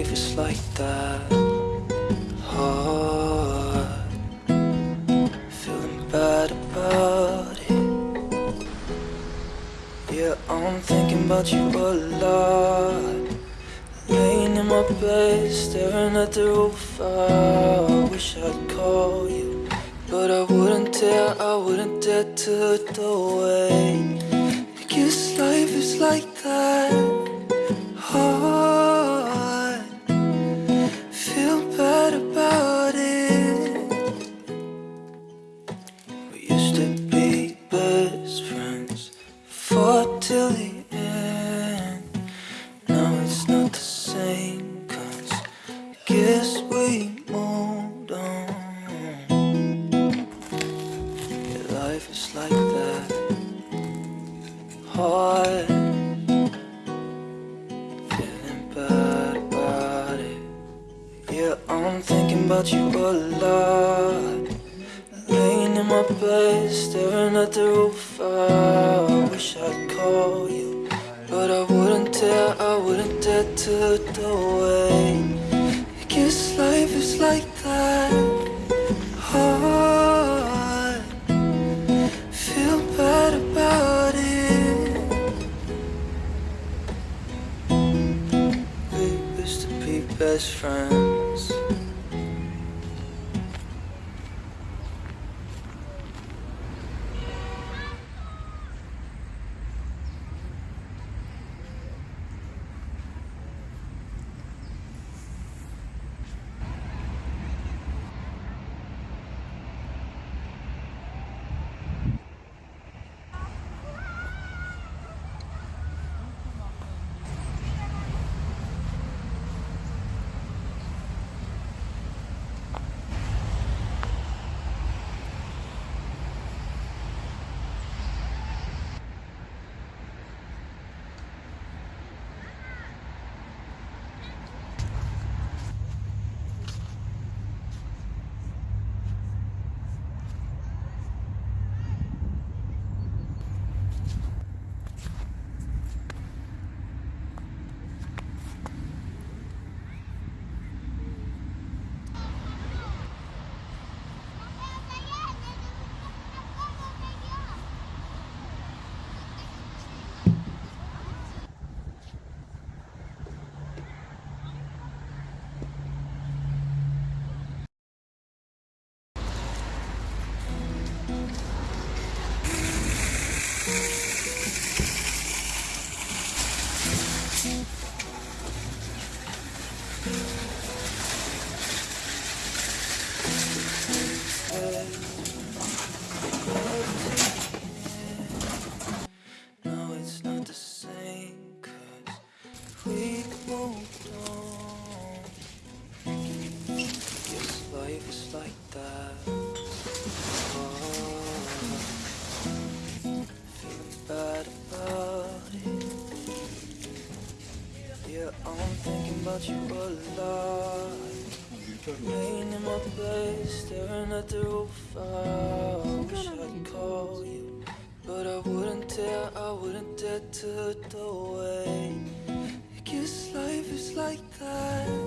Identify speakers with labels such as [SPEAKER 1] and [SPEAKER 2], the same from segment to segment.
[SPEAKER 1] life is like that. Hard, feeling bad about it. Yeah, I'm thinking about you a lot. Laying in my bed, staring at the roof. I wish I'd call you, but I wouldn't dare. I wouldn't dare to the way. I life is like that. About you a lot. Laying in my bed, staring at the roof. I wish I'd call you, but I wouldn't dare. I wouldn't dare to the way. I guess life is like that. Hard, feel bad about it. We used to be best friends. About. Yeah, I'm thinking about you a lot. Laying in my bed, staring at the roof. I wish I'd call you, but I wouldn't dare. I wouldn't dare to the way. I guess life is like that.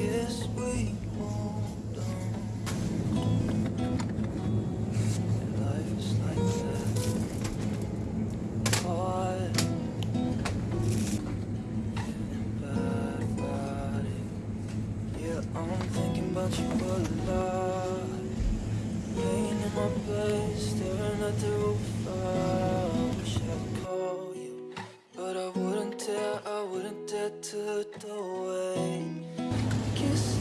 [SPEAKER 1] Yes, we hold on. Life's like that. I you in my staring at the roof. I wish I could call you, but I wouldn't
[SPEAKER 2] dare. I wouldn't dare to the.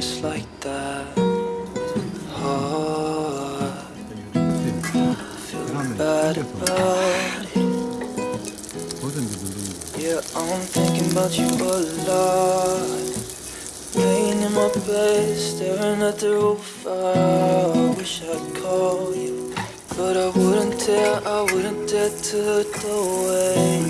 [SPEAKER 2] just like that. Feeling
[SPEAKER 1] Yeah, I'm thinking about you a lot. Laying in my bed, staring at the roof. I wish I'd call you But I wouldn't dare, I wouldn't dare to look away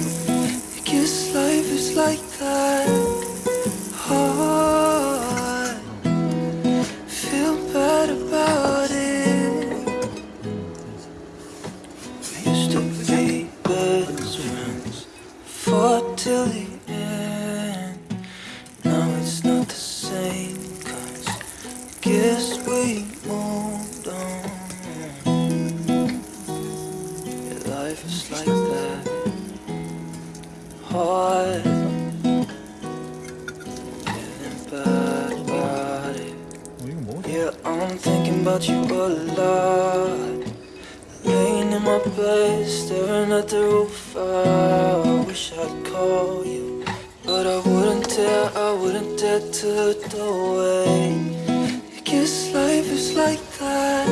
[SPEAKER 1] fought till the end. Now it's not the same Cause I guess we moved on yeah, Life is like that. Hard. Yeah, I'm thinking about you a lot. My bed, staring at the roof. I wish I'd call you, but I wouldn't dare. I wouldn't dare to look away. I guess life is like that.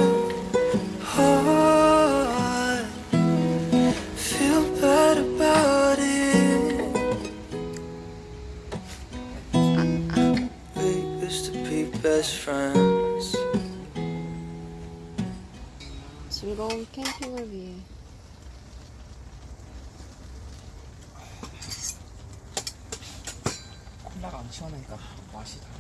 [SPEAKER 1] Oh, Hard. Feel bad about it. We used to be best friends.
[SPEAKER 3] 즐거운 캠핑을 위해
[SPEAKER 4] 콜라가 안 시원하니까 맛이 달라.